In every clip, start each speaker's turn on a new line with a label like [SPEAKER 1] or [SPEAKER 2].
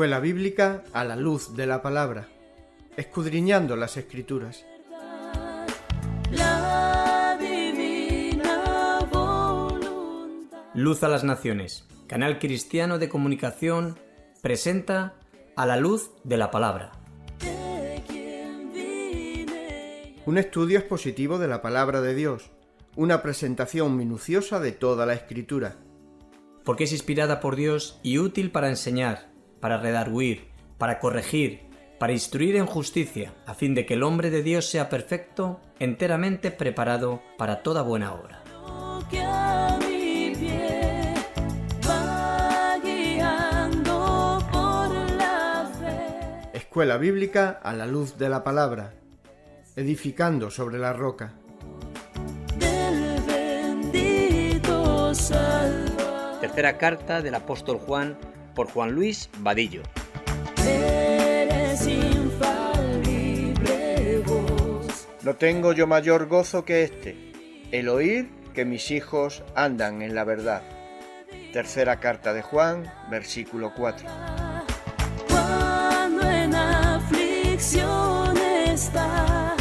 [SPEAKER 1] Escuela Bíblica a la luz de la palabra, escudriñando las escrituras.
[SPEAKER 2] Luz a las Naciones, canal cristiano de comunicación, presenta a la luz de la palabra.
[SPEAKER 1] Un estudio expositivo de la palabra de Dios, una presentación minuciosa de toda la escritura.
[SPEAKER 2] Porque es inspirada por Dios y útil para enseñar, para redarguir, para corregir, para instruir en justicia, a fin de que el hombre de Dios sea perfecto, enteramente preparado para toda buena obra.
[SPEAKER 1] Escuela Bíblica a la luz de la palabra, edificando sobre la roca.
[SPEAKER 3] del bendito Salvador.
[SPEAKER 2] Tercera carta del apóstol Juan por Juan Luis Vadillo.
[SPEAKER 3] Eres infalible voz.
[SPEAKER 1] No tengo yo mayor gozo que este, el oír que mis hijos andan en la verdad. Tercera carta de Juan, versículo 4.
[SPEAKER 3] Cuando en aflicción está,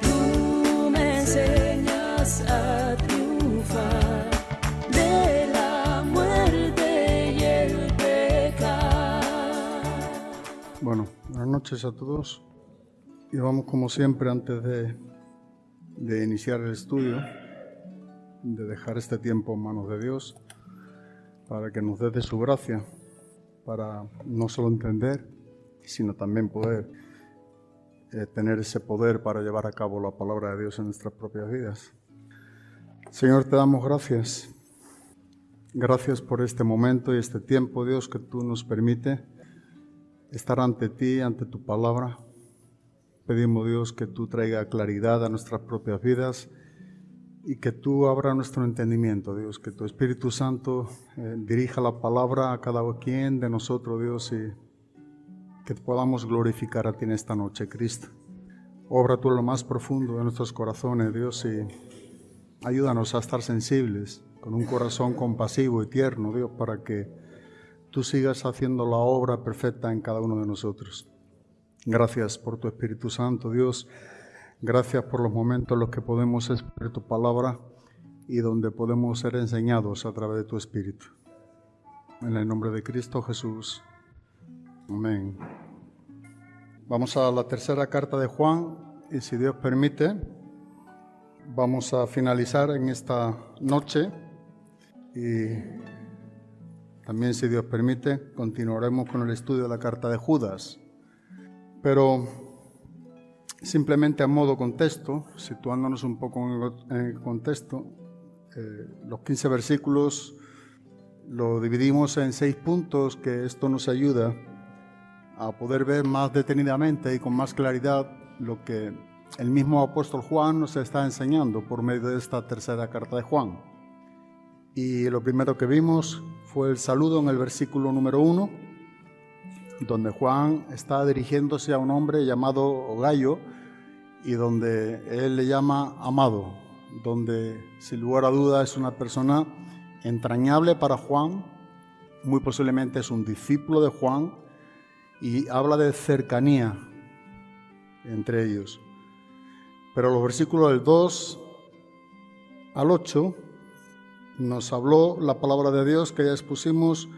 [SPEAKER 3] tú me enseñas a
[SPEAKER 4] buenas noches a todos. Y vamos como siempre antes de, de iniciar el estudio, de dejar este tiempo en manos de Dios, para que nos dé de su gracia, para no solo entender, sino también poder eh, tener ese poder para llevar a cabo la palabra de Dios en nuestras propias vidas. Señor, te damos gracias. Gracias por este momento y este tiempo, Dios, que tú nos permite estar ante ti, ante tu palabra. Pedimos, Dios, que tú traiga claridad a nuestras propias vidas y que tú abra nuestro entendimiento, Dios, que tu Espíritu Santo eh, dirija la palabra a cada quien de nosotros, Dios, y que podamos glorificar a ti en esta noche, Cristo. Obra tú lo más profundo de nuestros corazones, Dios, y ayúdanos a estar sensibles, con un corazón compasivo y tierno, Dios, para que tú sigas haciendo la obra perfecta en cada uno de nosotros. Gracias por tu Espíritu Santo, Dios. Gracias por los momentos en los que podemos expresar tu palabra y donde podemos ser enseñados a través de tu Espíritu. En el nombre de Cristo Jesús. Amén. Vamos a la tercera carta de Juan y si Dios permite, vamos a finalizar en esta noche y también si Dios permite, continuaremos con el estudio de la carta de Judas. Pero simplemente a modo contexto, situándonos un poco en el contexto, eh, los 15 versículos lo dividimos en seis puntos que esto nos ayuda a poder ver más detenidamente y con más claridad lo que el mismo apóstol Juan nos está enseñando por medio de esta tercera carta de Juan. Y lo primero que vimos fue el saludo en el versículo número uno, donde Juan está dirigiéndose a un hombre llamado Gallo y donde él le llama amado, donde sin lugar a duda es una persona entrañable para Juan, muy posiblemente es un discípulo de Juan y habla de cercanía entre ellos. Pero los versículos del 2 al 8 nos habló la palabra de Dios que ya expusimos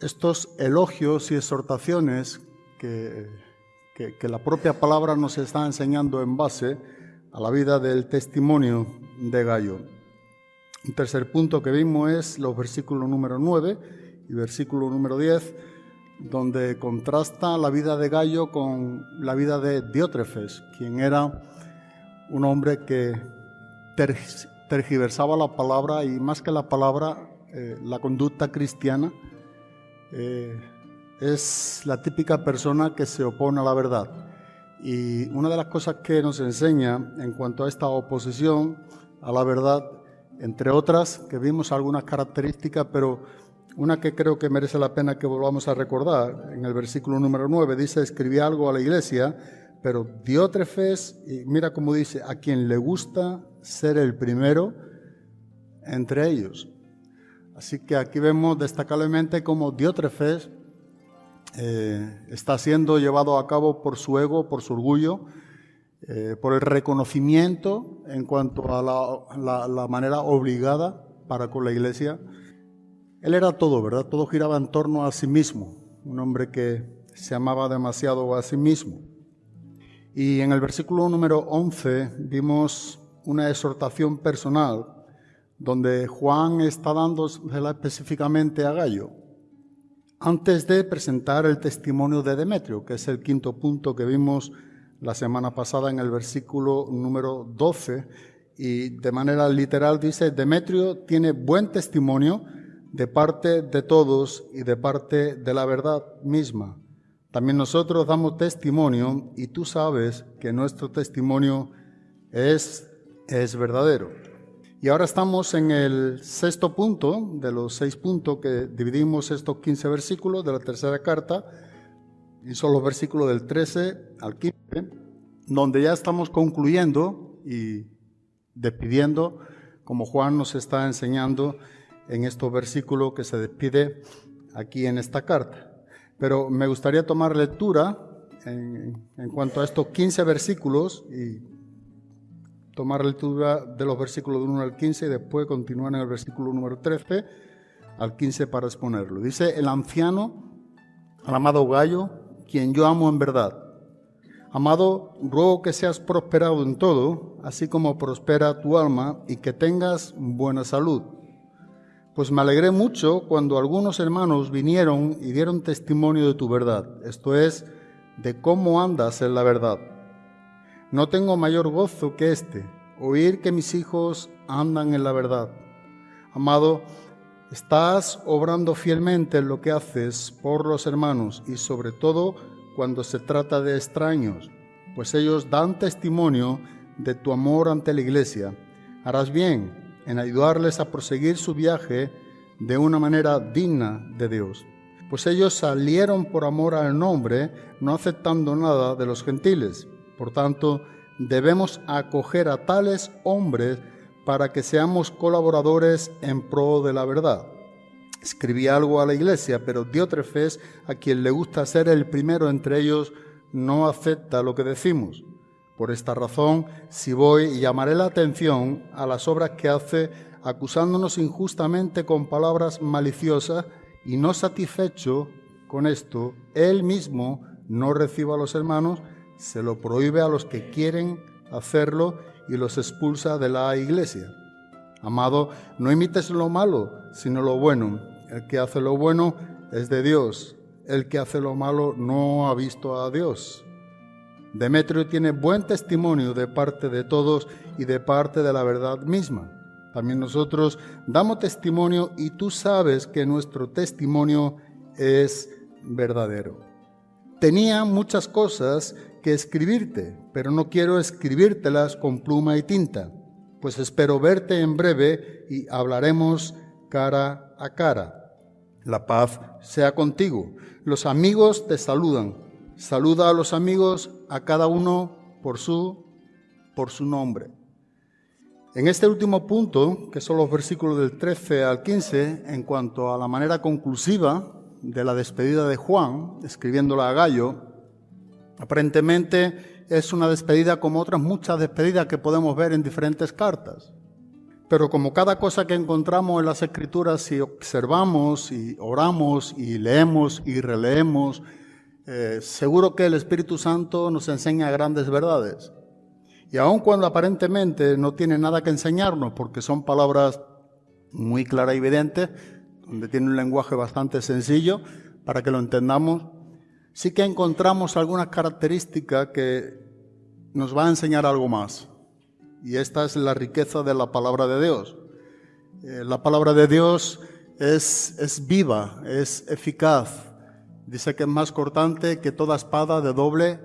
[SPEAKER 4] estos elogios y exhortaciones que, que, la propia palabra nos está enseñando en base a la vida del testimonio de Gallo. Un tercer punto que vimos es los versículos número 9 y versículo número 10, donde contrasta la vida de Gallo con la vida de Diótrefes, quien era un hombre que tergiversaba la palabra y más que la palabra, eh, la conducta cristiana, eh, es la típica persona que se opone a la verdad. Y una de las cosas que nos enseña en cuanto a esta oposición a la verdad, entre otras, que vimos algunas características, pero una que creo que merece la pena que volvamos a recordar, en el versículo número 9, dice, escribí algo a la iglesia, pero Diótrefes, y mira cómo dice, a quien le gusta ser el primero entre ellos. Así que aquí vemos destacablemente cómo Diótrefes eh, está siendo llevado a cabo por su ego, por su orgullo, eh, por el reconocimiento en cuanto a la, manera obligada para con la iglesia. Él era todo, ¿verdad? Todo giraba en torno a sí mismo, un hombre que se amaba demasiado a sí mismo. Y en el versículo número 11 vimos una exhortación personal donde Juan está dándosela específicamente a Gallo, antes de presentar el testimonio de Demetrio, que es el quinto punto que vimos la semana pasada en el versículo número 12, y de manera literal dice, Demetrio tiene buen testimonio de parte de todos y de parte de la verdad misma. También nosotros damos testimonio y tú sabes que nuestro testimonio es, es verdadero. Y ahora estamos en el sexto punto de los seis puntos que dividimos estos 15 versículos de la tercera carta, y son los versículos del 13 al 15, donde ya estamos concluyendo y despidiendo, como Juan nos está enseñando en estos versículos que se despide aquí en esta carta. Pero me gustaría tomar lectura en, cuanto a estos 15 versículos y tomar lectura de los versículos del 1 al 15 y después continuar en el versículo número 13 al 15 para exponerlo. Dice, el anciano, el amado Gallo, quien yo amo en verdad. Amado, ruego que seas prosperado en todo, así como prospera tu alma y que tengas buena salud pues me alegré mucho cuando algunos hermanos vinieron y dieron testimonio de tu verdad, esto es, de cómo andas en la verdad. No tengo mayor gozo que este, oír que mis hijos andan en la verdad. Amado, estás obrando fielmente en lo que haces por los hermanos y sobre todo cuando se trata de extraños, pues ellos dan testimonio de tu amor ante la iglesia. Harás bien en ayudarles a proseguir su viaje de una manera digna de Dios. Pues ellos salieron por amor al nombre, no aceptando nada de los gentiles. Por tanto, debemos acoger a tales hombres para que seamos colaboradores en pro de la verdad. Escribí algo a la iglesia, pero Diótrefes, a quien le gusta ser el primero entre ellos, no acepta lo que decimos. Por esta razón, si voy, llamaré la atención a las obras que hace acusándonos injustamente con palabras maliciosas y no satisfecho con esto, él mismo no recibe a los hermanos, se lo prohíbe a los que quieren hacerlo y los expulsa de la iglesia. Amado, no imites lo malo, sino lo bueno. El que hace lo bueno es de Dios. El que hace lo malo no ha visto a Dios. Demetrio tiene buen testimonio de parte de todos y de parte de la verdad misma. También nosotros damos testimonio y tú sabes que nuestro testimonio es verdadero. Tenía muchas cosas que escribirte, pero no quiero escribírtelas con pluma y tinta, pues espero verte en breve y hablaremos cara a cara. La paz sea contigo. Los amigos te saludan. Saluda a los amigos, a cada uno por su, por su nombre. En este último punto, que son los versículos del 13 al 15, en cuanto a la manera conclusiva de la despedida de Juan, escribiéndola a Gallo, aparentemente es una despedida como otras muchas despedidas que podemos ver en diferentes cartas. Pero como cada cosa que encontramos en las escrituras, si observamos y oramos y leemos y releemos eh, seguro que el Espíritu Santo nos enseña grandes verdades. Y aun cuando aparentemente no tiene nada que enseñarnos, porque son palabras muy claras y evidentes, donde tiene un lenguaje bastante sencillo para que lo entendamos, sí que encontramos algunas características que nos va a enseñar algo más. Y esta es la riqueza de la palabra de Dios. Eh, la palabra de Dios es, es viva, es eficaz, Dice que es más cortante que toda espada de doble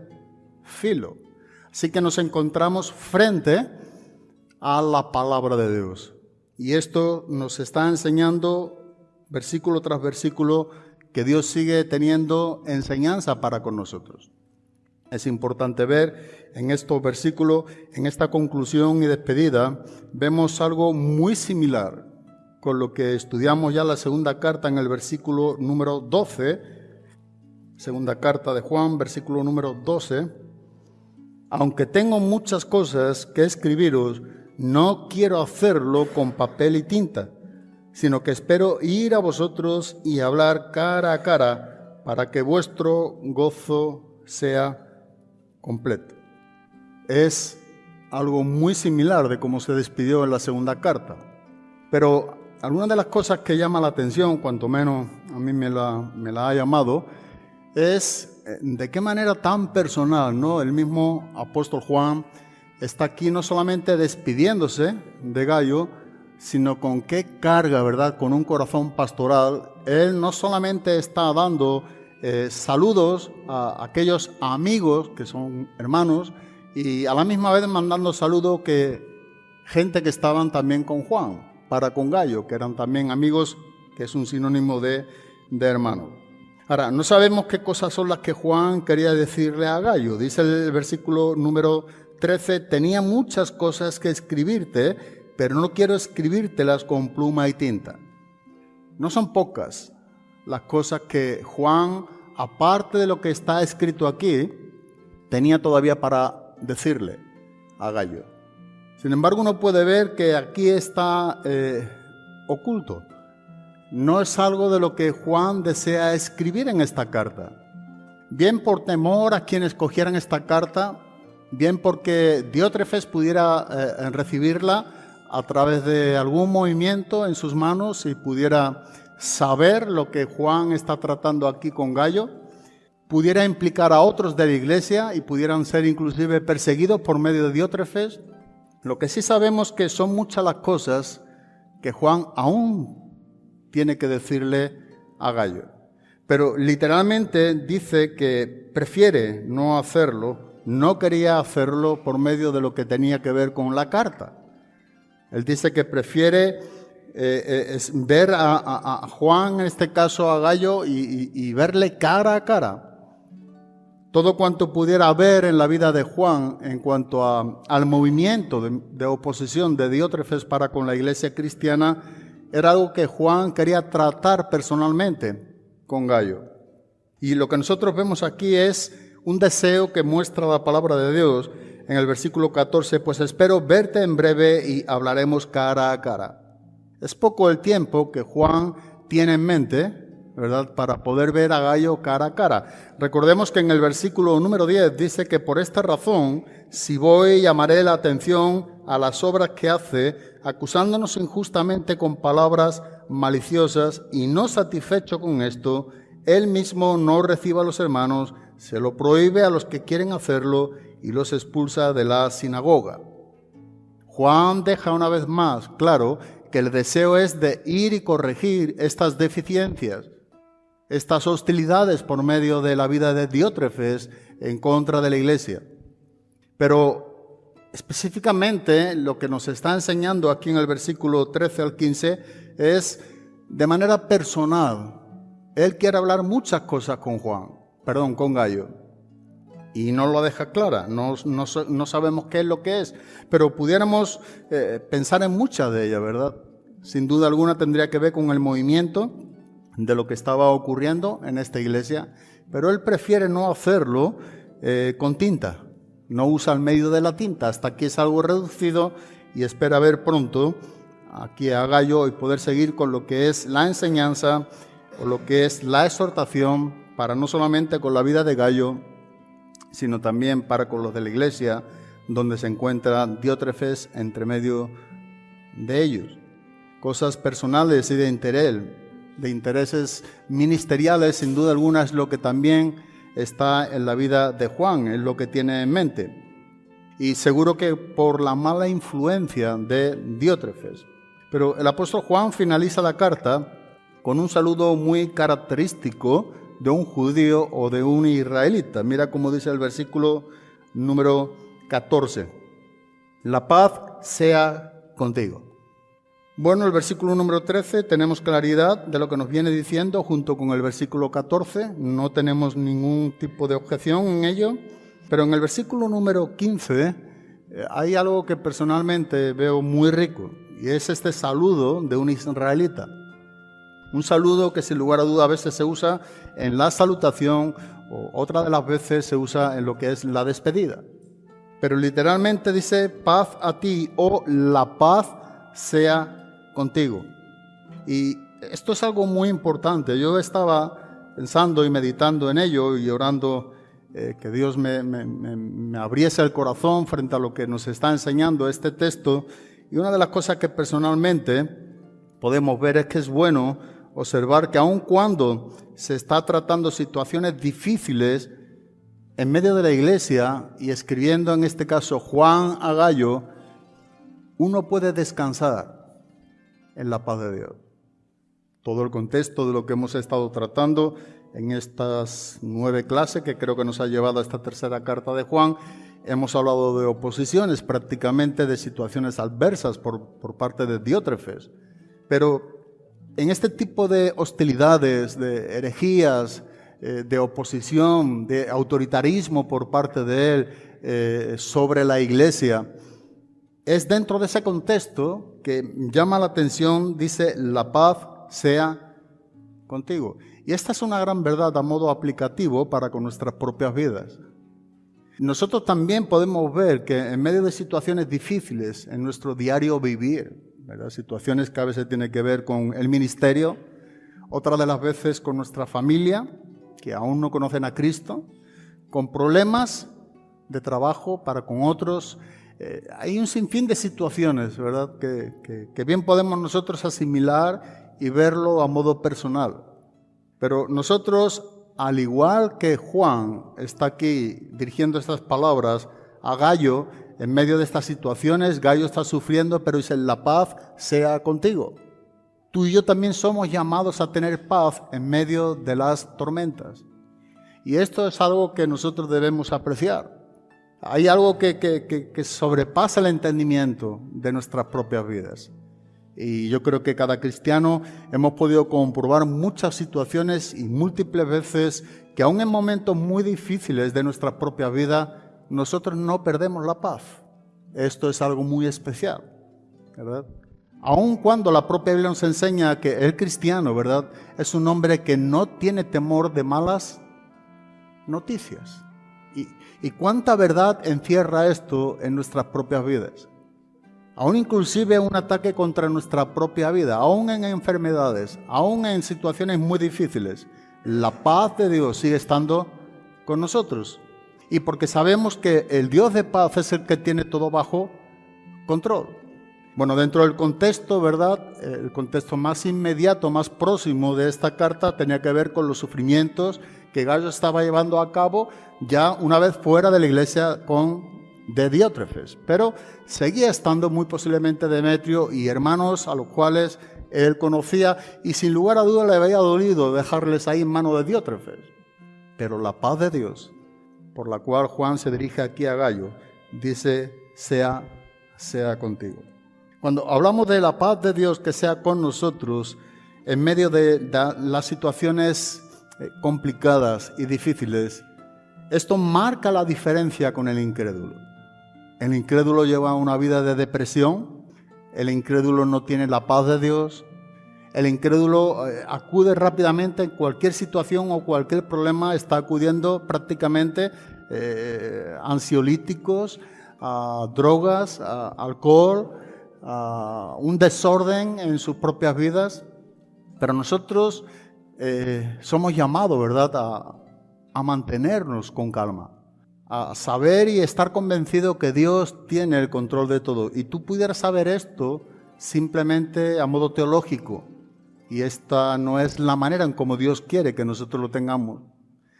[SPEAKER 4] filo. Así que nos encontramos frente a la palabra de Dios. Y esto nos está enseñando versículo tras versículo que Dios sigue teniendo enseñanza para con nosotros. Es importante ver en estos versículos, en esta conclusión y despedida, vemos algo muy similar con lo que estudiamos ya la segunda carta en el versículo número 12, Segunda carta de Juan, versículo número 12. Aunque tengo muchas cosas que escribiros, no quiero hacerlo con papel y tinta, sino que espero ir a vosotros y hablar cara a cara para que vuestro gozo sea completo. Es algo muy similar de cómo se despidió en la segunda carta. Pero alguna de las cosas que llama la atención, cuanto menos a mí me la, me la ha llamado, es eh, de qué manera tan personal, ¿no? El mismo apóstol Juan está aquí no solamente despidiéndose de Gallo, sino con qué carga, ¿verdad? Con un corazón pastoral. Él no solamente está dando eh, saludos a aquellos amigos que son hermanos y a la misma vez mandando saludos que gente que estaban también con Juan, para con Gallo, que eran también amigos, que es un sinónimo de, de hermano. Ahora, no sabemos qué cosas son las que Juan quería decirle a Gallo. Dice el versículo número 13, tenía muchas cosas que escribirte, pero no quiero escribírtelas con pluma y tinta. No son pocas las cosas que Juan, aparte de lo que está escrito aquí, tenía todavía para decirle a Gallo. Sin embargo, uno puede ver que aquí está eh, oculto. No es algo de lo que Juan desea escribir en esta carta. Bien por temor a quienes cogieran esta carta, bien porque Diótrefes pudiera eh, recibirla a través de algún movimiento en sus manos y pudiera saber lo que Juan está tratando aquí con Gallo, pudiera implicar a otros de la iglesia y pudieran ser inclusive perseguidos por medio de Diótrefes. Lo que sí sabemos que son muchas las cosas que Juan aún tiene que decirle a Gallo. Pero literalmente dice que prefiere no hacerlo no quería hacerlo por medio de lo que tenía que ver con la carta. Él dice que prefiere eh, eh, ver a, Juan, en este caso a Gallo, y, verle cara a cara. Todo cuanto pudiera ver en la vida de Juan en cuanto al movimiento de, de oposición de Diótrefes para con la iglesia cristiana era algo que Juan quería tratar personalmente con Gallo. Y lo que nosotros vemos aquí es un deseo que muestra la palabra de Dios en el versículo 14, pues espero verte en breve y hablaremos cara a cara. Es poco el tiempo que Juan tiene en mente, ¿verdad?, para poder ver a Gallo cara a cara. Recordemos que en el versículo número 10 dice que por esta razón, si voy, llamaré la atención a las obras que hace, acusándonos injustamente con palabras maliciosas, y no satisfecho con esto, él mismo no reciba a los hermanos, se lo prohíbe a los que quieren hacerlo y los expulsa de la sinagoga. Juan deja una vez más claro que el deseo es de ir y corregir estas deficiencias, estas hostilidades por medio de la vida de Diótrefes en contra de la iglesia. Pero específicamente lo que nos está enseñando aquí en el versículo 13 al 15 es de manera personal. Él quiere hablar muchas cosas con Juan perdón, con Gallo. Y no lo deja clara, no, no, sabemos qué es lo que es, pero pudiéramos eh, pensar en muchas de ellas, ¿verdad? Sin duda alguna tendría que ver con el movimiento de lo que estaba ocurriendo en esta iglesia, pero él prefiere no hacerlo eh, con tinta, no usa el medio de la tinta, hasta aquí es algo reducido y espera ver pronto aquí a Gallo y poder seguir con lo que es la enseñanza o lo que es la exhortación para no solamente con la vida de Gallo, sino también para con los de la iglesia, donde se encuentra Diótrefes entre medio de ellos. Cosas personales y de interés, de intereses ministeriales, sin duda alguna es lo que también está en la vida de Juan, es lo que tiene en mente. Y seguro que por la mala influencia de Diótrefes. Pero el apóstol Juan finaliza la carta con un saludo muy característico de un judío o de un israelita. Mira cómo dice el versículo número 14. La paz sea contigo. Bueno, el versículo número 13 tenemos claridad de lo que nos viene diciendo junto con el versículo 14. No tenemos ningún tipo de objeción en ello. Pero en el versículo número 15 eh, hay algo que personalmente veo muy rico y es este saludo de un israelita. Un saludo que sin lugar a duda a veces se usa en la salutación o otra de las veces se usa en lo que es la despedida. Pero literalmente dice paz a ti o la paz sea contigo. Y esto es algo muy importante. Yo estaba pensando y meditando en ello y orando eh, que Dios me, me, abriese el corazón frente a lo que nos está enseñando este texto. Y una de las cosas que personalmente podemos ver es que es bueno observar que aun cuando se está tratando situaciones difíciles en medio de la iglesia y escribiendo en este caso Juan a Gallo, uno puede descansar en la paz de Dios. Todo el contexto de lo que hemos estado tratando en estas nueve clases que creo que nos ha llevado a esta tercera carta de Juan, hemos hablado de oposiciones, prácticamente de situaciones adversas por, por parte de Diótrefes. Pero en este tipo de hostilidades, de herejías, eh, de oposición, de autoritarismo por parte de él eh, sobre la iglesia, es dentro de ese contexto que llama la atención, dice, la paz sea contigo. Y esta es una gran verdad a modo aplicativo para con nuestras propias vidas. Nosotros también podemos ver que en medio de situaciones difíciles en nuestro diario vivir, Situaciones que a veces tienen que ver con el ministerio, otra de las veces con nuestra familia, que aún no conocen a Cristo, con problemas de trabajo para con otros. Eh, hay un sinfín de situaciones, ¿verdad?, que, que bien podemos nosotros asimilar y verlo a modo personal. Pero nosotros, al igual que Juan está aquí dirigiendo estas palabras a Gallo, en medio de estas situaciones, Gallo está sufriendo, pero dice, la paz sea contigo. Tú y yo también somos llamados a tener paz en medio de las tormentas. Y esto es algo que nosotros debemos apreciar. Hay algo que, que, sobrepasa el entendimiento de nuestras propias vidas. Y yo creo que cada cristiano hemos podido comprobar muchas situaciones y múltiples veces que aún en momentos muy difíciles de nuestra propia vida, nosotros no perdemos la paz. Esto es algo muy especial, ¿verdad? Aun cuando la propia Biblia nos enseña que el cristiano, ¿verdad? Es un hombre que no tiene temor de malas noticias. ¿Y, cuánta verdad encierra esto en nuestras propias vidas? Aún inclusive un ataque contra nuestra propia vida, aún en enfermedades, aún en situaciones muy difíciles, la paz de Dios sigue estando con nosotros y porque sabemos que el Dios de paz es el que tiene todo bajo control. Bueno, dentro del contexto, ¿verdad? El contexto más inmediato, más próximo de esta carta tenía que ver con los sufrimientos que Gallo estaba llevando a cabo ya una vez fuera de la iglesia con de Diótrefes, pero seguía estando muy posiblemente Demetrio y hermanos a los cuales él conocía y sin lugar a duda le había dolido dejarles ahí en mano de Diótrefes. Pero la paz de Dios, por la cual Juan se dirige aquí a Gallo, dice, sea, sea contigo. Cuando hablamos de la paz de Dios que sea con nosotros, en medio de las situaciones complicadas y difíciles, esto marca la diferencia con el incrédulo. El incrédulo lleva una vida de depresión, el incrédulo no tiene la paz de Dios, el incrédulo eh, acude rápidamente en cualquier situación o cualquier problema, está acudiendo prácticamente eh, ansiolíticos, a drogas, a alcohol, a un desorden en sus propias vidas. Pero nosotros eh, somos llamados, ¿verdad?, a, mantenernos con calma, a saber y estar convencido que Dios tiene el control de todo. Y tú pudieras saber esto simplemente a modo teológico, y esta no es la manera en como Dios quiere que nosotros lo tengamos,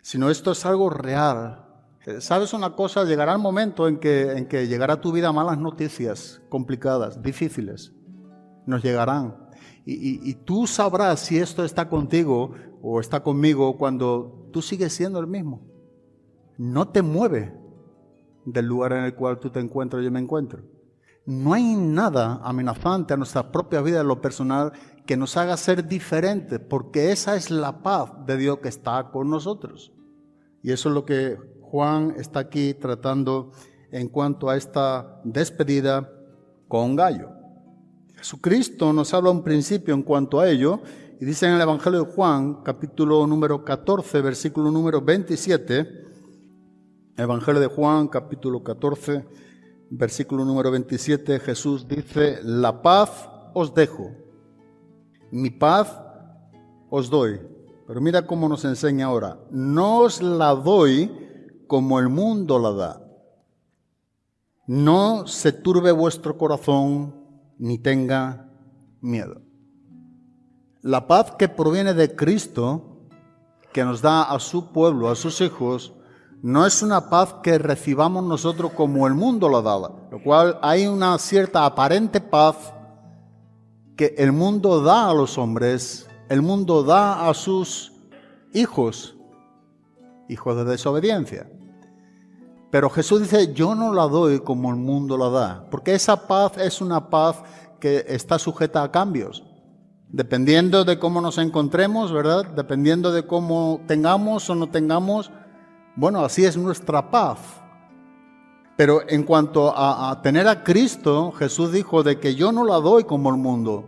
[SPEAKER 4] sino esto es algo real. Eh, ¿Sabes una cosa? Llegará el momento en que, en que llegará a tu vida malas noticias complicadas, difíciles. Nos llegarán. Y, tú sabrás si esto está contigo o está conmigo cuando tú sigues siendo el mismo. No te mueve del lugar en el cual tú te encuentras yo me encuentro. No hay nada amenazante a nuestra propia vida en lo personal que nos haga ser diferentes, porque esa es la paz de Dios que está con nosotros. Y eso es lo que Juan está aquí tratando en cuanto a esta despedida con Gallo. Jesucristo nos habla un principio en cuanto a ello, Y dice en el Evangelio de Juan, capítulo número 14, versículo número 27, Evangelio de Juan, capítulo 14, versículo número 27, Jesús dice, la paz os dejo, mi paz os doy. Pero mira cómo nos enseña ahora, no os la doy como el mundo la da. No se turbe vuestro corazón ni tenga miedo. La paz que proviene de Cristo, que nos da a su pueblo, a sus hijos, no es una paz que recibamos nosotros como el mundo la da, lo cual hay una cierta aparente paz que el mundo da a los hombres, el mundo da a sus hijos, hijos de desobediencia. Pero Jesús dice, yo no la doy como el mundo la da, porque esa paz es una paz que está sujeta a cambios. Dependiendo de cómo nos encontremos, ¿verdad? Dependiendo de cómo tengamos o no tengamos, bueno, así es nuestra paz. Pero en cuanto a, tener a Cristo, Jesús dijo de que yo no la doy como el mundo,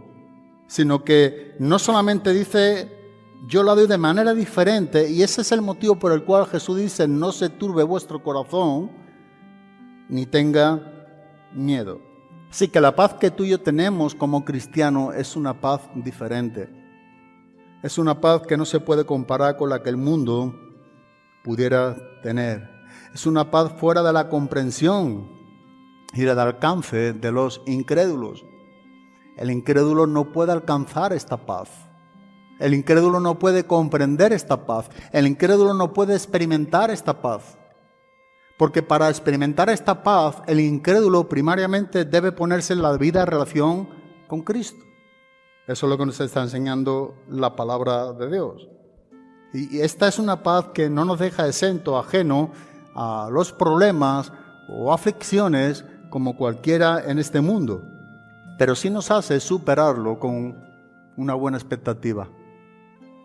[SPEAKER 4] sino que no solamente dice yo la doy de manera diferente y ese es el motivo por el cual Jesús dice, no se turbe vuestro corazón ni tenga miedo. Así que la paz que tú y yo tenemos como cristiano es una paz diferente. Es una paz que no se puede comparar con la que el mundo pudiera tener. Es una paz fuera de la comprensión y del alcance de los incrédulos. El incrédulo no puede alcanzar esta paz. El incrédulo no puede comprender esta paz. El incrédulo no puede experimentar esta paz. Porque para experimentar esta paz, el incrédulo primariamente debe ponerse en la vida relación con Cristo. Eso es lo que nos está enseñando la palabra de Dios. Y esta es una paz que no nos deja exento, ajeno a los problemas o aflicciones como cualquiera en este mundo, pero sí nos hace superarlo con una buena expectativa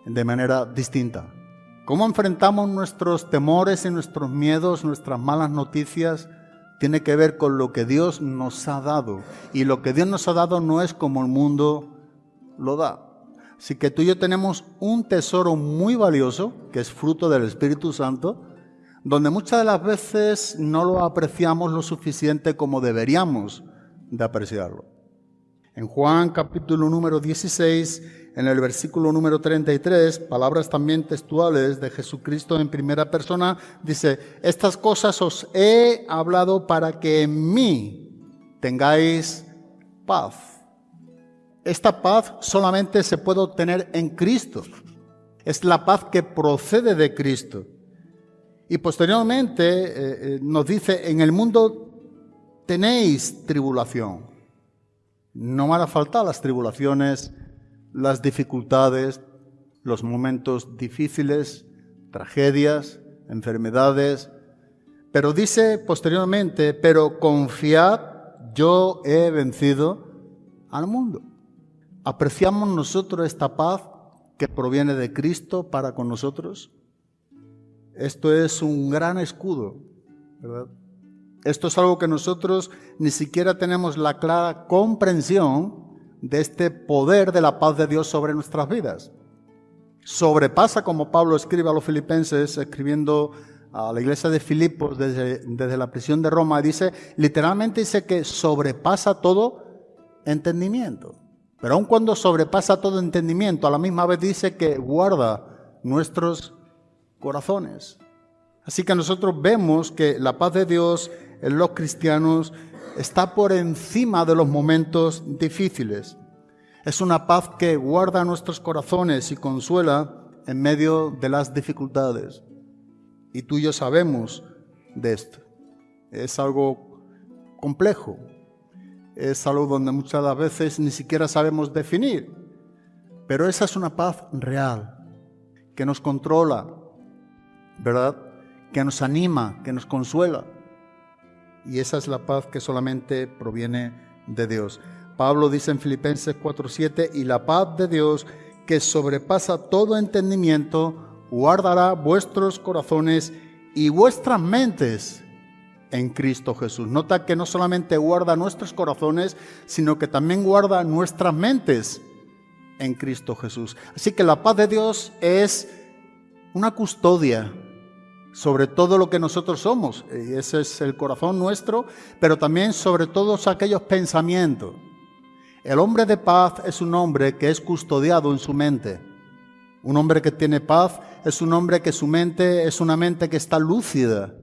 [SPEAKER 4] de manera distinta. ¿Cómo enfrentamos nuestros temores y nuestros miedos, nuestras malas noticias? Tiene que ver con lo que Dios nos ha dado. Y lo que Dios nos ha dado no es como el mundo lo da. Así que tú y yo tenemos un tesoro muy valioso, que es fruto del Espíritu Santo, donde muchas de las veces no lo apreciamos lo suficiente como deberíamos de apreciarlo. En Juan capítulo número 16 en el versículo número 33, palabras también textuales de Jesucristo en primera persona, dice, estas cosas os he hablado para que en mí tengáis paz. Esta paz solamente se puede obtener en Cristo. Es la paz que procede de Cristo. Y posteriormente eh, eh, nos dice, en el mundo tenéis tribulación. No van a faltar las tribulaciones las dificultades, los momentos difíciles, tragedias, enfermedades. Pero dice posteriormente, pero confiad, yo he vencido al mundo. ¿Apreciamos nosotros esta paz que proviene de Cristo para con nosotros? Esto es un gran escudo, ¿verdad? Esto es algo que nosotros ni siquiera tenemos la clara comprensión de este poder de la paz de Dios sobre nuestras vidas. Sobrepasa, como Pablo escribe a los filipenses, escribiendo a la iglesia de Filipos desde, desde la prisión de Roma, dice, literalmente dice que sobrepasa todo entendimiento. Pero aun cuando sobrepasa todo entendimiento, a la misma vez dice que guarda nuestros corazones. Así que nosotros vemos que la paz de Dios en los cristianos está por encima de los momentos difíciles. Es una paz que guarda nuestros corazones y consuela en medio de las dificultades. Y tú y yo sabemos de esto. Es algo complejo. Es algo donde muchas veces ni siquiera sabemos definir. Pero esa es una paz real, que nos controla, ¿verdad? Que nos anima, que nos consuela y esa es la paz que solamente proviene de Dios. Pablo dice en Filipenses 4:7, y la paz de Dios que sobrepasa todo entendimiento, guardará vuestros corazones y vuestras mentes en Cristo Jesús. Nota que no solamente guarda nuestros corazones, sino que también guarda nuestras mentes en Cristo Jesús. Así que la paz de Dios es una custodia sobre todo lo que nosotros somos, y ese es el corazón nuestro, pero también sobre todos aquellos pensamientos. El hombre de paz es un hombre que es custodiado en su mente. Un hombre que tiene paz es un hombre que su mente es una mente que está lúcida,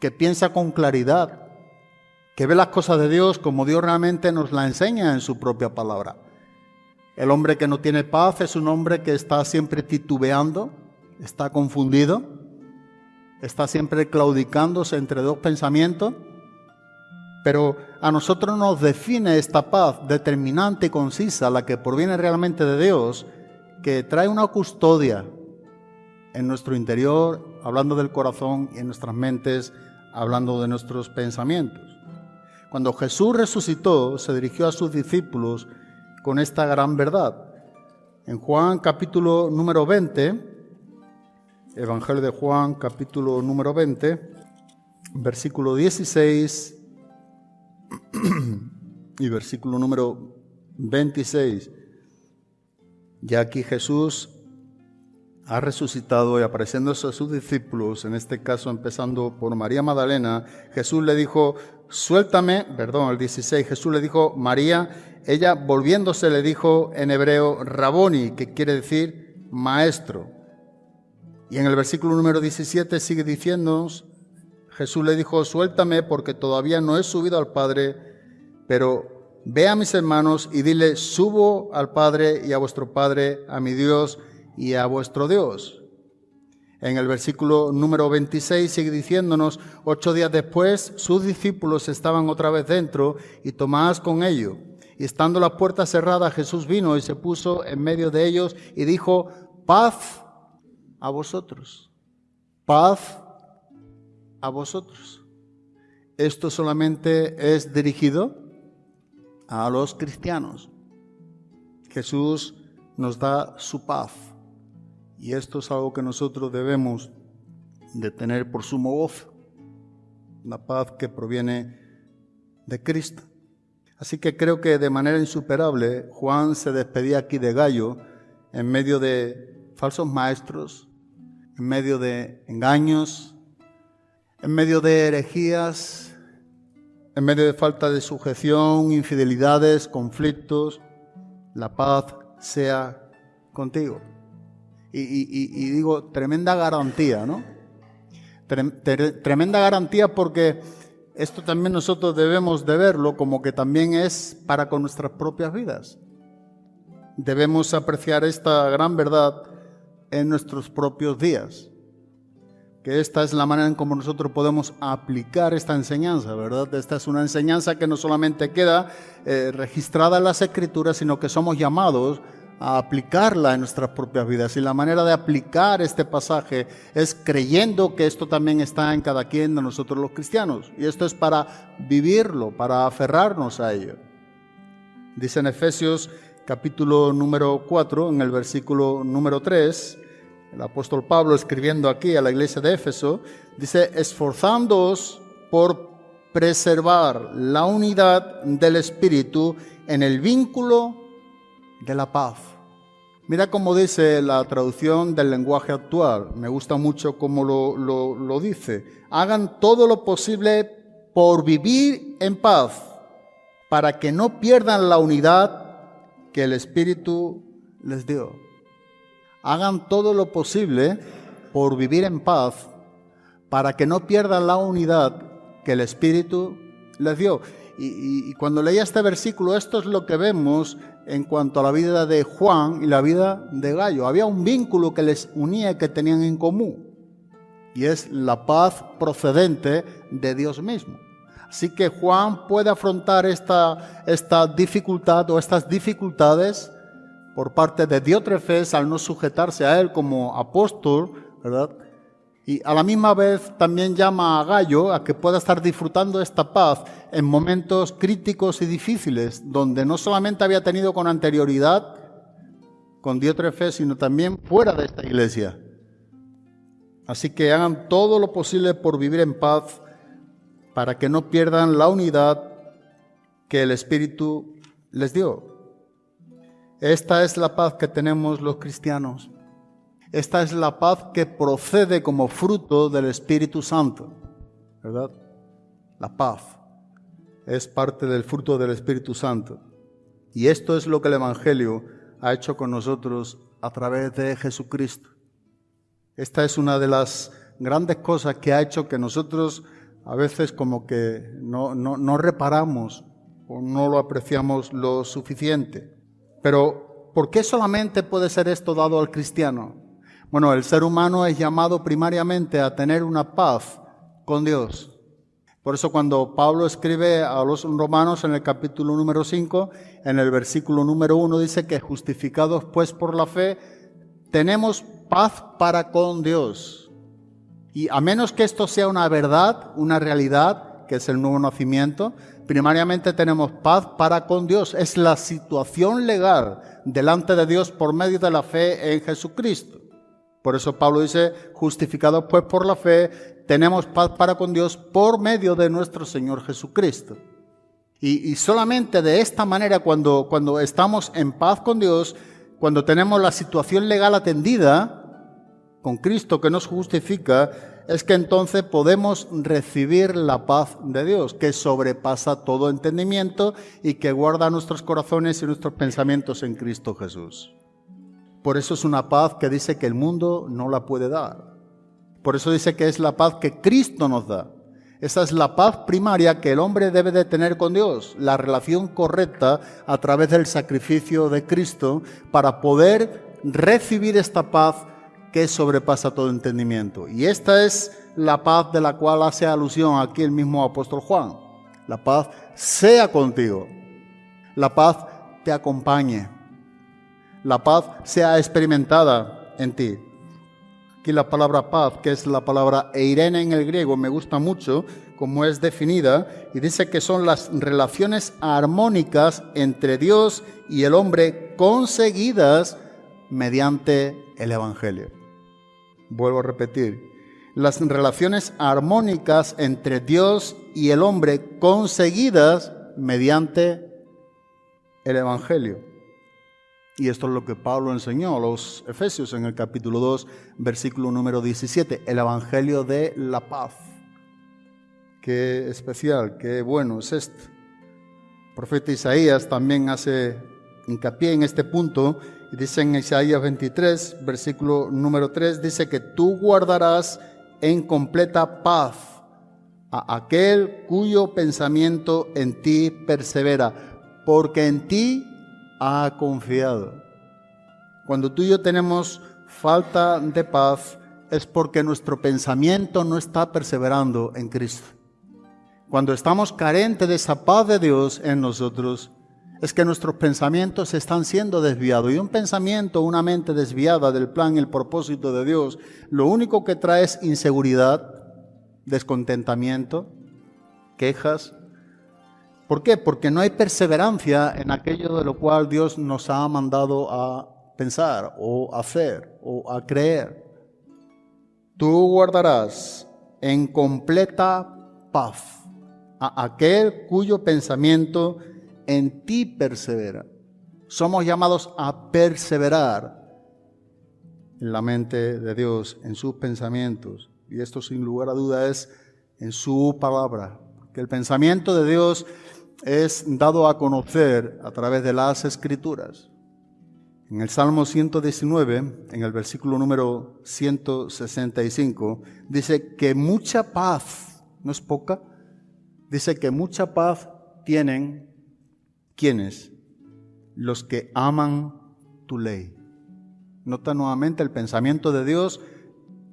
[SPEAKER 4] que piensa con claridad, que ve las cosas de Dios como Dios realmente nos la enseña en su propia palabra. El hombre que no tiene paz es un hombre que está siempre titubeando, está confundido, está siempre claudicándose entre dos pensamientos, pero a nosotros nos define esta paz determinante y concisa, la que proviene realmente de Dios, que trae una custodia en nuestro interior, hablando del corazón y en nuestras mentes, hablando de nuestros pensamientos. Cuando Jesús resucitó, se dirigió a sus discípulos con esta gran verdad. En Juan capítulo número 20, Evangelio de Juan, capítulo número 20, versículo 16 y versículo número 26. Ya aquí Jesús ha resucitado y apareciéndose a sus discípulos, en este caso empezando por María Magdalena, Jesús le dijo, suéltame, perdón, el 16, Jesús le dijo, María, ella volviéndose le dijo en hebreo, Raboni, que quiere decir maestro. Y en el versículo número 17 sigue diciéndonos, Jesús le dijo, suéltame porque todavía no he subido al Padre, pero ve a mis hermanos y dile, subo al Padre y a vuestro Padre, a mi Dios y a vuestro Dios. En el versículo número 26 sigue diciéndonos, ocho días después sus discípulos estaban otra vez dentro y Tomás con ellos. Y estando la puerta cerrada, Jesús vino y se puso en medio de ellos y dijo, paz a vosotros. Paz a vosotros. Esto solamente es dirigido a los cristianos. Jesús nos da su paz y esto es algo que nosotros debemos de tener por sumo voz, la paz que proviene de Cristo. Así que creo que de manera insuperable Juan se despedía aquí de Gallo en medio de falsos maestros, en medio de engaños, en medio de herejías, en medio de falta de sujeción, infidelidades, conflictos, la paz sea contigo. Y, digo, tremenda garantía, ¿no? Tremenda garantía porque esto también nosotros debemos de verlo como que también es para con nuestras propias vidas. Debemos apreciar esta gran verdad en nuestros propios días. Que esta es la manera en cómo nosotros podemos aplicar esta enseñanza, ¿verdad? Esta es una enseñanza que no solamente queda eh, registrada en las escrituras, sino que somos llamados a aplicarla en nuestras propias vidas. Y la manera de aplicar este pasaje es creyendo que esto también está en cada quien de nosotros los cristianos. Y esto es para vivirlo, para aferrarnos a ello. Dice en Efesios capítulo número 4, en el versículo número 3, el apóstol Pablo escribiendo aquí a la iglesia de Éfeso, dice, esforzándoos por preservar la unidad del Espíritu en el vínculo de la paz. Mira cómo dice la traducción del lenguaje actual, me gusta mucho cómo lo, lo, lo dice. Hagan todo lo posible por vivir en paz, para que no pierdan la unidad que el Espíritu les dio. Hagan todo lo posible por vivir en paz para que no pierdan la unidad que el Espíritu les dio. Y, cuando leía este versículo, esto es lo que vemos en cuanto a la vida de Juan y la vida de Gallo. Había un vínculo que les unía, que tenían en común, y es la paz procedente de Dios mismo. Así que Juan puede afrontar esta, esta dificultad o estas dificultades por parte de Diótrefes al no sujetarse a él como apóstol, ¿verdad? Y a la misma vez también llama a Gallo a que pueda estar disfrutando esta paz en momentos críticos y difíciles, donde no solamente había tenido con anterioridad con Diótrefes, sino también fuera de esta iglesia. Así que hagan todo lo posible por vivir en paz para que no pierdan la unidad que el Espíritu les dio. Esta es la paz que tenemos los cristianos. Esta es la paz que procede como fruto del Espíritu Santo, ¿verdad? La paz es parte del fruto del Espíritu Santo. Y esto es lo que el Evangelio ha hecho con nosotros a través de Jesucristo. Esta es una de las grandes cosas que ha hecho que nosotros a veces como que no, no, reparamos o no lo apreciamos lo suficiente. Pero, ¿por qué solamente puede ser esto dado al cristiano? Bueno, el ser humano es llamado primariamente a tener una paz con Dios. Por eso cuando Pablo escribe a los romanos en el capítulo número 5, en el versículo número 1 dice que justificados pues por la fe, tenemos paz para con Dios. Y a menos que esto sea una verdad, una realidad, que es el nuevo nacimiento, primariamente tenemos paz para con Dios. Es la situación legal delante de Dios por medio de la fe en Jesucristo. Por eso Pablo dice, justificados pues por la fe, tenemos paz para con Dios por medio de nuestro Señor Jesucristo. Y, solamente de esta manera, cuando, cuando estamos en paz con Dios, cuando tenemos la situación legal atendida con Cristo que nos justifica, es que entonces podemos recibir la paz de Dios, que sobrepasa todo entendimiento y que guarda nuestros corazones y nuestros pensamientos en Cristo Jesús. Por eso es una paz que dice que el mundo no la puede dar. Por eso dice que es la paz que Cristo nos da. Esa es la paz primaria que el hombre debe de tener con Dios, la relación correcta a través del sacrificio de Cristo para poder recibir esta paz que sobrepasa todo entendimiento. Y esta es la paz de la cual hace alusión aquí el mismo apóstol Juan. La paz sea contigo. La paz te acompañe. La paz sea experimentada en ti. Aquí la palabra paz, que es la palabra eirene en el griego, me gusta mucho como es definida, y dice que son las relaciones armónicas entre Dios y el hombre conseguidas mediante el Evangelio. Vuelvo a repetir, las relaciones armónicas entre Dios y el hombre conseguidas mediante el Evangelio. Y esto es lo que Pablo enseñó a los Efesios en el capítulo 2, versículo número 17, el Evangelio de la paz. Qué especial, qué bueno es esto. El profeta Isaías también hace hincapié en este punto dice en Isaías 23, versículo número 3, dice que tú guardarás en completa paz a aquel cuyo pensamiento en ti persevera, porque en ti ha confiado. Cuando tú y yo tenemos falta de paz es porque nuestro pensamiento no está perseverando en Cristo. Cuando estamos carentes de esa paz de Dios en nosotros, es que nuestros pensamientos están siendo desviados. Y un pensamiento, una mente desviada del plan el propósito de Dios, lo único que trae es inseguridad, descontentamiento, quejas, ¿Por qué? Porque no hay perseverancia en aquello de lo cual Dios nos ha mandado a pensar o hacer o a creer. Tú guardarás en completa paz a aquel cuyo pensamiento en ti persevera. Somos llamados a perseverar en la mente de Dios, en sus pensamientos. Y esto sin lugar a duda es en su palabra. Que el pensamiento de Dios es dado a conocer a través de las escrituras. En el Salmo 119, en el versículo número 165, dice que mucha paz, no es poca, dice que mucha paz tienen quienes, los que aman tu ley. Nota nuevamente el pensamiento de Dios,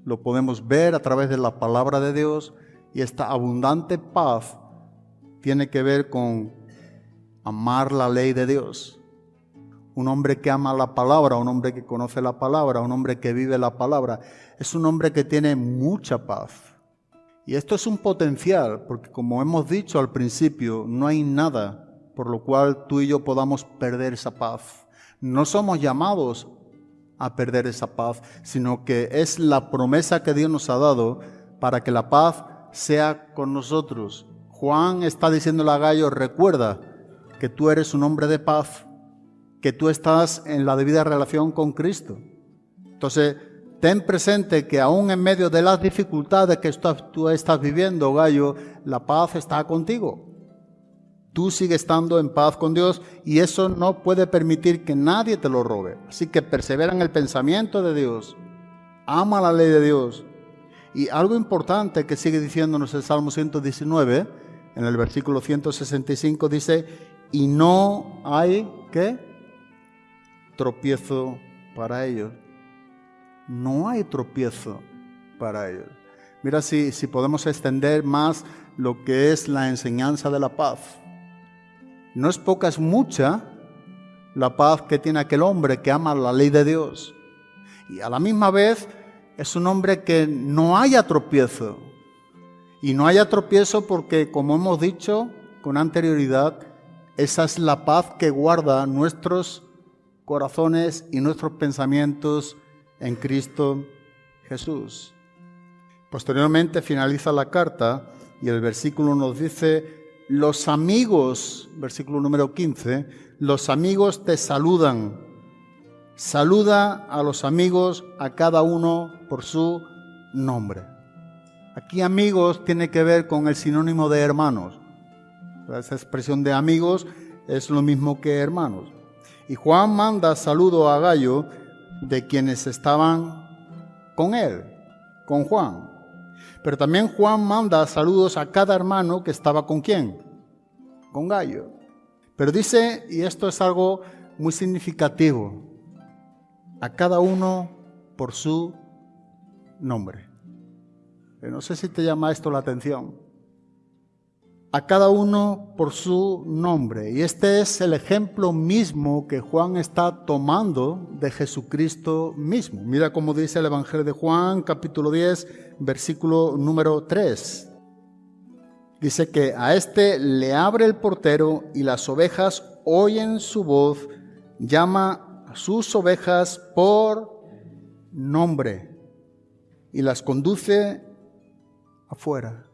[SPEAKER 4] lo podemos ver a través de la palabra de Dios y esta abundante paz tiene que ver con amar la ley de Dios. Un hombre que ama la palabra, un hombre que conoce la palabra, un hombre que vive la palabra, es un hombre que tiene mucha paz. Y esto es un potencial, porque como hemos dicho al principio, no hay nada por lo cual tú y yo podamos perder esa paz. No somos llamados a perder esa paz, sino que es la promesa que Dios nos ha dado para que la paz sea con nosotros Juan está diciéndole a Gallo, recuerda que tú eres un hombre de paz, que tú estás en la debida relación con Cristo. Entonces, ten presente que aún en medio de las dificultades que tú estás viviendo, Gallo, la paz está contigo. Tú sigues estando en paz con Dios y eso no puede permitir que nadie te lo robe. Así que persevera en el pensamiento de Dios. Ama la ley de Dios. Y algo importante que sigue diciéndonos el Salmo 119, en el versículo 165 dice, y no hay, ¿qué? Tropiezo para ellos. No hay tropiezo para ellos. Mira si, si podemos extender más lo que es la enseñanza de la paz. No es poca, es mucha la paz que tiene aquel hombre que ama la ley de Dios. Y a la misma vez es un hombre que no haya tropiezo. Y no haya tropiezo porque, como hemos dicho con anterioridad, esa es la paz que guarda nuestros corazones y nuestros pensamientos en Cristo Jesús. Posteriormente finaliza la carta y el versículo nos dice, los amigos, versículo número 15, los amigos te saludan. Saluda a los amigos, a cada uno por su nombre. Aquí amigos tiene que ver con el sinónimo de hermanos. Esa expresión de amigos es lo mismo que hermanos. Y Juan manda saludo a Gallo de quienes estaban con él, con Juan. Pero también Juan manda saludos a cada hermano que estaba con quién, con Gallo. Pero dice, y esto es algo muy significativo, a cada uno por su nombre. No sé si te llama esto la atención a cada uno por su nombre. Y este es el ejemplo mismo que Juan está tomando de Jesucristo mismo. Mira cómo dice el Evangelio de Juan, capítulo 10, versículo número 3. Dice que a este le abre el portero y las ovejas oyen su voz, llama a sus ovejas por nombre y las conduce afuera.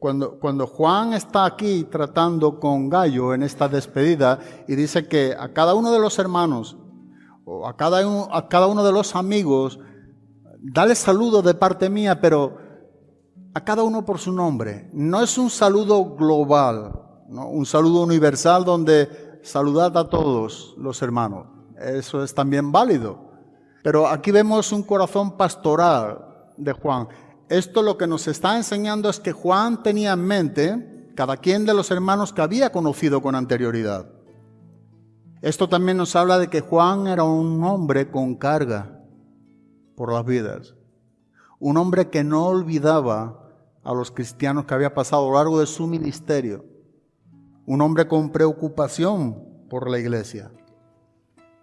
[SPEAKER 4] Cuando, cuando Juan está aquí tratando con Gallo en esta despedida y dice que a cada uno de los hermanos o a cada uno, a cada uno de los amigos, dale saludo de parte mía, pero a cada uno por su nombre. No es un saludo global, ¿no? un saludo universal donde saludad a todos los hermanos. Eso es también válido. Pero aquí vemos un corazón pastoral de Juan. Esto lo que nos está enseñando es que Juan tenía en mente cada quien de los hermanos que había conocido con anterioridad. Esto también nos habla de que Juan era un hombre con carga por las vidas. Un hombre que no olvidaba a los cristianos que había pasado a lo largo de su ministerio. Un hombre con preocupación por la iglesia.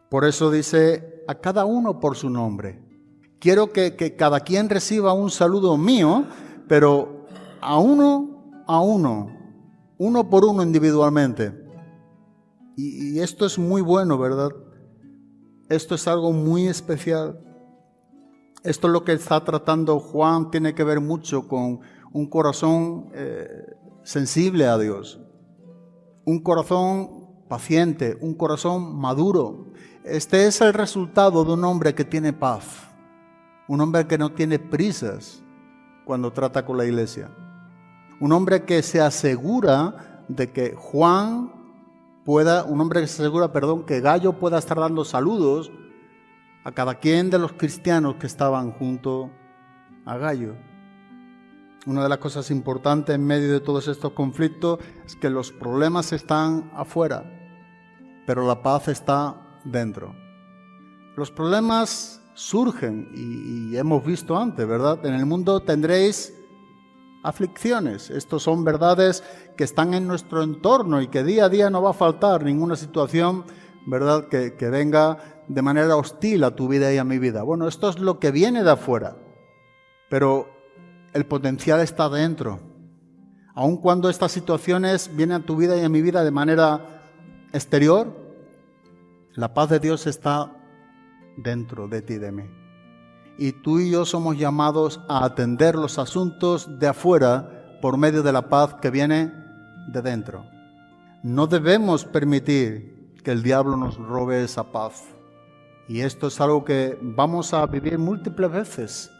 [SPEAKER 4] Por eso dice a cada uno por su nombre. Quiero que, cada quien reciba un saludo mío, pero a uno a uno, uno por uno individualmente. Y, y esto es muy bueno, ¿verdad? Esto es algo muy especial. Esto es lo que está tratando Juan, tiene que ver mucho con un corazón eh, sensible a Dios, un corazón paciente, un corazón maduro. Este es el resultado de un hombre que tiene paz un hombre que no tiene prisas cuando trata con la iglesia, un hombre que se asegura de que Juan pueda, un hombre que se asegura, perdón, que Gallo pueda estar dando saludos a cada quien de los cristianos que estaban junto a Gallo. Una de las cosas importantes en medio de todos estos conflictos es que los problemas están afuera, pero la paz está dentro. Los problemas surgen y, hemos visto antes, ¿verdad? En el mundo tendréis aflicciones. Estos son verdades que están en nuestro entorno y que día a día no va a faltar ninguna situación, ¿verdad? Que, venga de manera hostil a tu vida y a mi vida. Bueno, esto es lo que viene de afuera, pero el potencial está dentro. Aun cuando estas situaciones vienen a tu vida y a mi vida de manera exterior, la paz de Dios está dentro de ti y de mí. Y tú y yo somos llamados a atender los asuntos de afuera por medio de la paz que viene de dentro. No debemos permitir que que el diablo nos robe esa paz. Y esto es algo que vamos a vivir múltiples veces,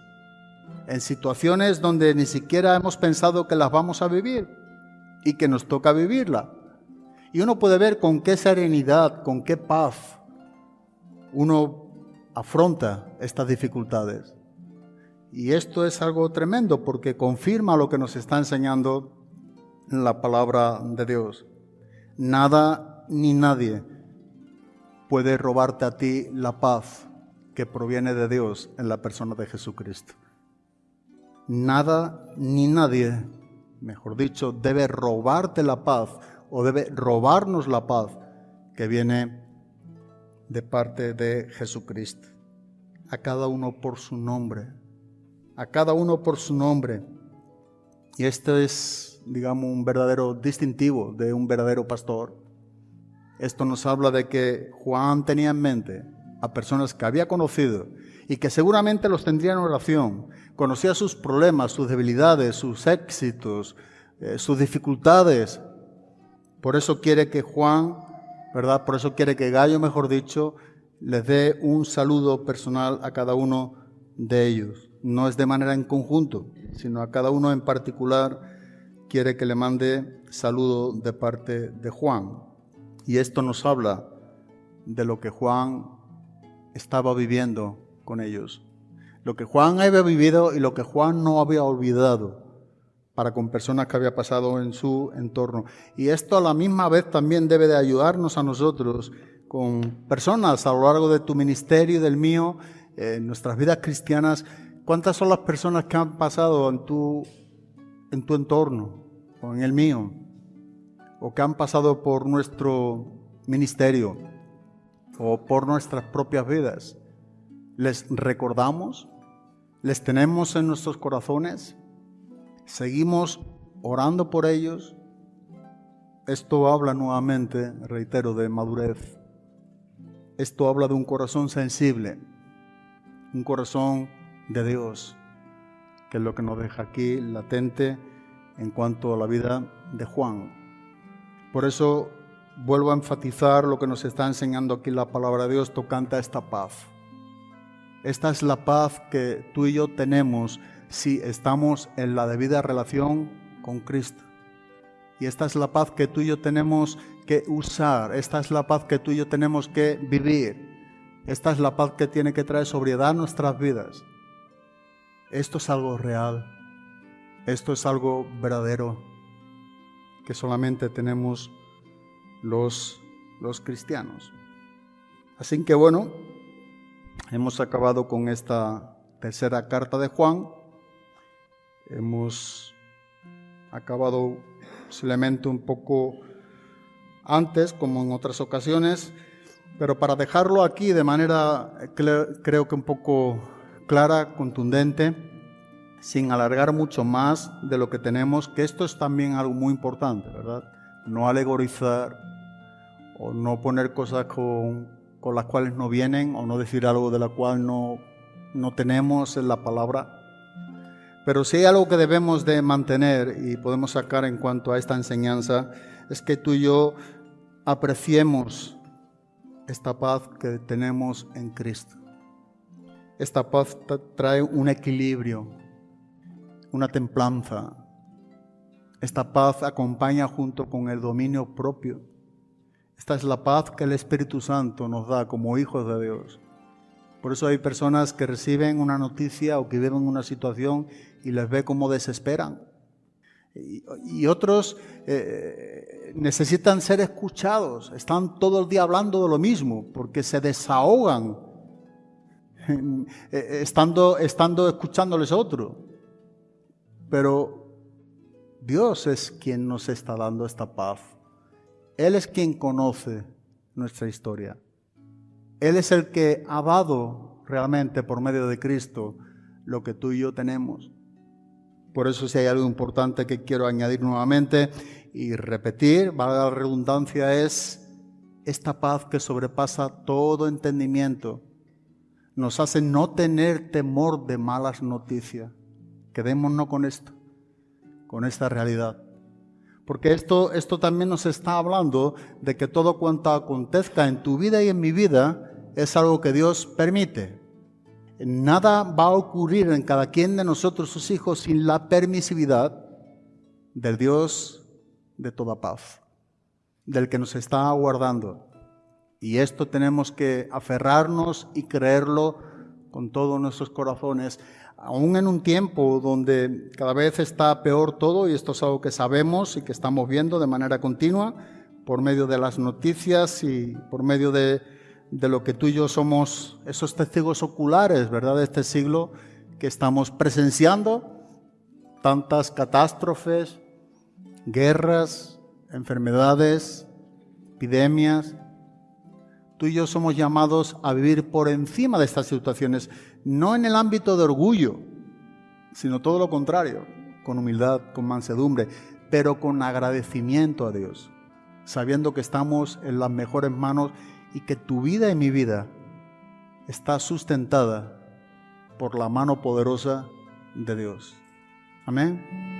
[SPEAKER 4] en situaciones donde ni siquiera hemos pensado que las vamos a vivir y que nos toca vivirla. Y uno puede ver con qué serenidad, con qué paz uno afronta estas dificultades. Y esto es algo tremendo porque confirma lo que nos está enseñando la palabra de Dios. Nada ni nadie puede robarte a ti la paz que proviene de Dios en la persona de Jesucristo. Nada ni nadie, mejor dicho, debe robarte la paz o debe robarnos la paz que viene de parte de Jesucristo. A cada uno por su nombre. A cada uno por su nombre. Y esto es, digamos, un verdadero distintivo de un verdadero pastor. Esto nos habla de que Juan tenía en mente a personas que había conocido y que seguramente los tendría en oración. Conocía sus problemas, sus debilidades, sus éxitos, eh, sus dificultades. Por eso quiere que Juan, ¿verdad? Por eso quiere que Gallo, mejor dicho, les dé un saludo personal a cada uno de ellos. No es de manera en conjunto, sino a cada uno en particular quiere que le mande saludo de parte de Juan. Y esto nos habla de lo que Juan estaba viviendo con ellos. Lo que Juan había vivido y lo que Juan no había olvidado para con personas que había pasado en su entorno. Y esto a la misma vez también debe de ayudarnos a nosotros con personas a lo largo de tu ministerio y del mío, en nuestras vidas cristianas. ¿Cuántas son las personas que han pasado en tu, en tu entorno o en el mío? o que han pasado por nuestro ministerio o por nuestras propias vidas, les recordamos, les tenemos en nuestros corazones, seguimos orando por ellos. Esto habla nuevamente, reitero, de madurez. Esto habla de un corazón sensible, un corazón de Dios, que es lo que nos deja aquí latente en cuanto a la vida de Juan. Por eso vuelvo a enfatizar lo que nos está enseñando aquí la palabra de Dios tocante a esta paz. Esta es la paz que tú y yo tenemos si estamos en la debida relación con Cristo. Y esta es la paz que tú y yo tenemos que usar. Esta es la paz que tú y yo tenemos que vivir. Esta es la paz que tiene que traer sobriedad a nuestras vidas. Esto es algo real. Esto es algo verdadero que solamente tenemos los, los cristianos. Así que bueno, hemos acabado con esta tercera carta de Juan. Hemos acabado posiblemente un poco antes, como en otras ocasiones, pero para dejarlo aquí de manera creo que un poco clara, contundente, sin alargar mucho más de lo que tenemos, que esto es también algo muy importante, ¿verdad? No alegorizar o no poner cosas con, con las cuales no vienen o no decir algo de la cual no, no tenemos en la palabra. Pero si hay algo que debemos de mantener y podemos sacar en cuanto a esta enseñanza, es que tú y yo apreciemos esta paz que tenemos en Cristo. Esta paz trae un equilibrio, una templanza. Esta paz acompaña junto con el dominio propio. Esta es la paz que el Espíritu Santo nos da como hijos de Dios. Por eso hay personas que reciben una noticia o que viven una situación y les ve como desesperan. Y, otros eh, necesitan ser escuchados. Están todo el día hablando de lo mismo porque se desahogan eh, estando, estando escuchándoles a otro. Pero Dios es quien nos está dando esta paz. Él es quien conoce nuestra historia. Él es el que ha dado realmente por medio de Cristo lo que tú y yo tenemos. Por eso si hay algo importante que quiero añadir nuevamente y repetir, valga la redundancia, es esta paz que sobrepasa todo entendimiento. Nos hace no tener temor de malas noticias. Quedémonos con esto, con esta realidad. Porque esto, esto también nos está hablando de que todo cuanto acontezca en tu vida y en mi vida es algo que Dios permite. Nada va a ocurrir en cada quien de nosotros, sus hijos, sin la permisividad del Dios de toda paz, del que nos está aguardando. Y esto tenemos que aferrarnos y creerlo con todos nuestros corazones, aún en un tiempo donde cada vez está peor todo, y esto es algo que sabemos y que estamos viendo de manera continua por medio de las noticias y por medio de, de lo que tú y yo somos, esos testigos oculares, ¿verdad?, de este siglo que estamos presenciando, tantas catástrofes, guerras, enfermedades, epidemias, tú y yo somos llamados a vivir por encima de estas situaciones, no en el ámbito de orgullo, sino todo lo contrario, con humildad, con mansedumbre, pero con agradecimiento a Dios, sabiendo que estamos en las mejores manos y que tu vida y mi vida está sustentada por la mano poderosa de Dios. Amén.